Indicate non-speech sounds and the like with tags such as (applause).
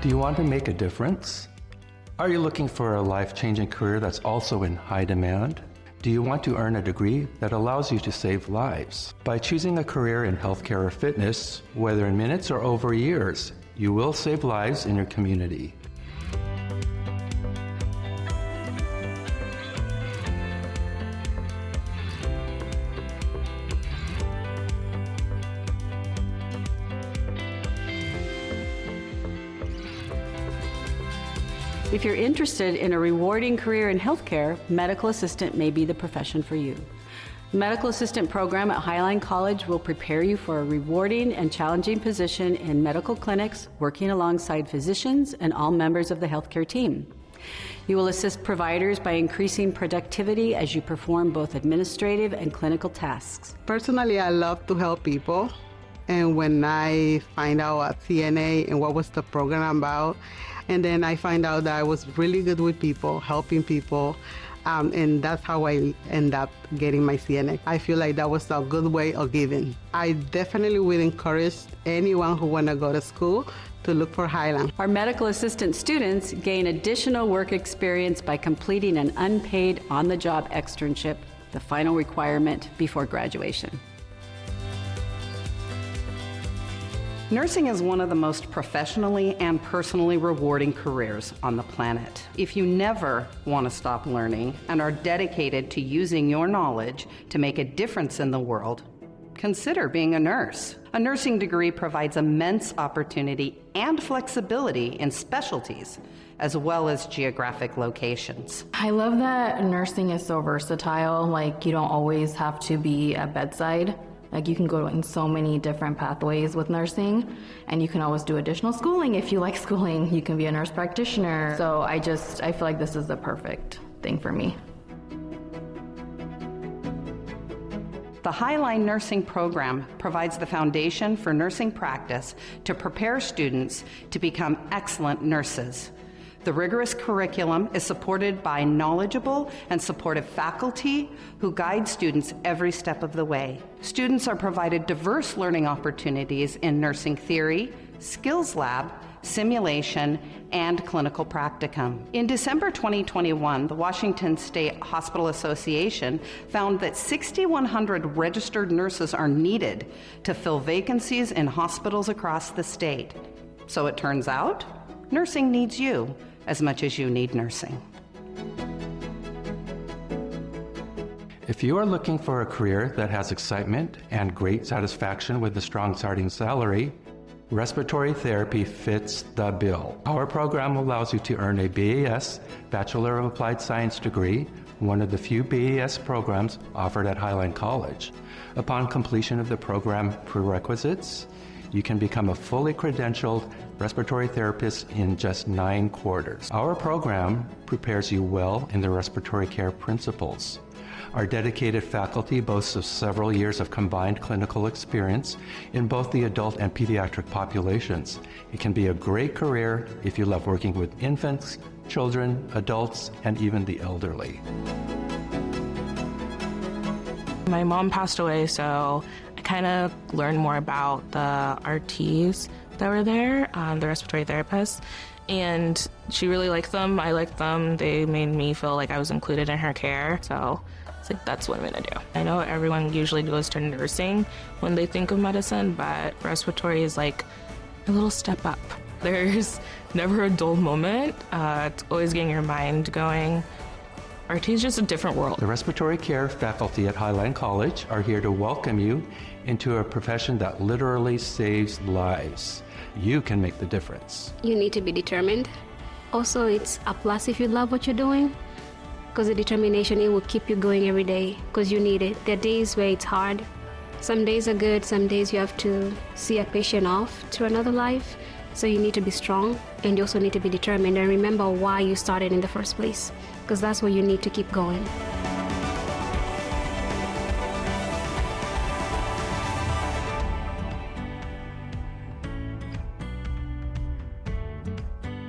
Do you want to make a difference? Are you looking for a life changing career that's also in high demand? Do you want to earn a degree that allows you to save lives? By choosing a career in healthcare or fitness, whether in minutes or over years, you will save lives in your community. If you're interested in a rewarding career in healthcare, medical assistant may be the profession for you. The medical assistant program at Highline College will prepare you for a rewarding and challenging position in medical clinics, working alongside physicians and all members of the healthcare team. You will assist providers by increasing productivity as you perform both administrative and clinical tasks. Personally, I love to help people. And when I find out at CNA and what was the program about, and then I find out that I was really good with people, helping people. Um, and that's how I end up getting my CNA. I feel like that was a good way of giving. I definitely would encourage anyone who want to go to school to look for Highline. Our medical assistant students gain additional work experience by completing an unpaid on-the-job externship, the final requirement before graduation. Nursing is one of the most professionally and personally rewarding careers on the planet. If you never want to stop learning and are dedicated to using your knowledge to make a difference in the world, consider being a nurse. A nursing degree provides immense opportunity and flexibility in specialties as well as geographic locations. I love that nursing is so versatile, like you don't always have to be at bedside. Like you can go in so many different pathways with nursing, and you can always do additional schooling if you like (laughs) schooling. You can be a nurse practitioner. So I just, I feel like this is the perfect thing for me. The Highline Nursing Program provides the foundation for nursing practice to prepare students to become excellent nurses. The rigorous curriculum is supported by knowledgeable and supportive faculty who guide students every step of the way. Students are provided diverse learning opportunities in nursing theory, skills lab, simulation, and clinical practicum. In December 2021, the Washington State Hospital Association found that 6,100 registered nurses are needed to fill vacancies in hospitals across the state. So it turns out, nursing needs you as much as you need nursing. If you are looking for a career that has excitement and great satisfaction with a strong starting salary, respiratory therapy fits the bill. Our program allows you to earn a BAS, Bachelor of Applied Science degree, one of the few BAS programs offered at Highline College. Upon completion of the program prerequisites, you can become a fully credentialed respiratory therapist in just nine quarters. Our program prepares you well in the respiratory care principles. Our dedicated faculty boasts of several years of combined clinical experience in both the adult and pediatric populations. It can be a great career if you love working with infants, children, adults, and even the elderly. My mom passed away, so kind of learned more about the RTs that were there, um, the respiratory therapists, and she really liked them. I liked them. They made me feel like I was included in her care. So it's like that's what I'm gonna do. I know everyone usually goes to nursing when they think of medicine, but respiratory is like a little step up. (laughs) There's never a dull moment. Uh, it's always getting your mind going. RT is just a different world. The respiratory care faculty at Highline College are here to welcome you into a profession that literally saves lives. You can make the difference. You need to be determined. Also, it's a plus if you love what you're doing because the determination it will keep you going every day because you need it. There are days where it's hard. Some days are good, some days you have to see a patient off to another life. So you need to be strong and you also need to be determined and remember why you started in the first place because that's what you need to keep going.